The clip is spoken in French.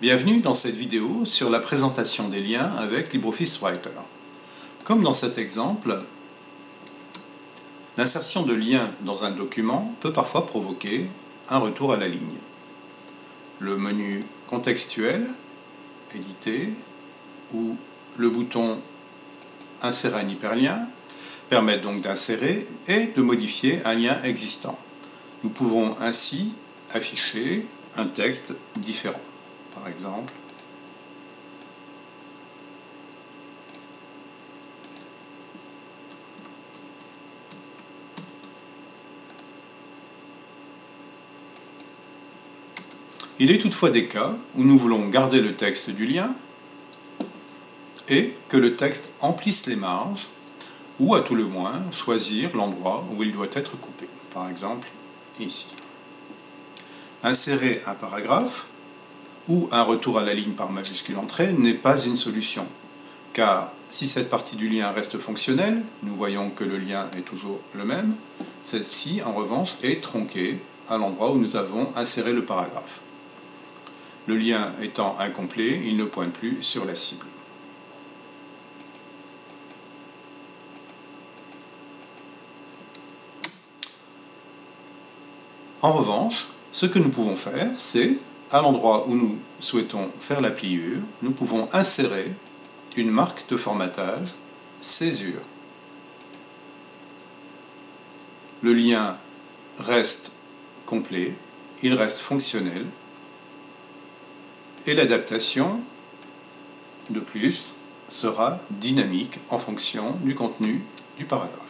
Bienvenue dans cette vidéo sur la présentation des liens avec LibreOffice Writer. Comme dans cet exemple, l'insertion de liens dans un document peut parfois provoquer un retour à la ligne. Le menu contextuel, éditer, ou le bouton insérer un hyperlien permettent donc d'insérer et de modifier un lien existant. Nous pouvons ainsi afficher un texte différent par exemple. Il est toutefois des cas où nous voulons garder le texte du lien et que le texte emplisse les marges ou à tout le moins choisir l'endroit où il doit être coupé. Par exemple, ici. Insérer un paragraphe ou un retour à la ligne par majuscule entrée n'est pas une solution. Car si cette partie du lien reste fonctionnelle, nous voyons que le lien est toujours le même, celle-ci en revanche est tronquée à l'endroit où nous avons inséré le paragraphe. Le lien étant incomplet, il ne pointe plus sur la cible. En revanche, ce que nous pouvons faire, c'est à l'endroit où nous souhaitons faire la pliure, nous pouvons insérer une marque de formatage césure. Le lien reste complet, il reste fonctionnel, et l'adaptation, de plus, sera dynamique en fonction du contenu du paragraphe.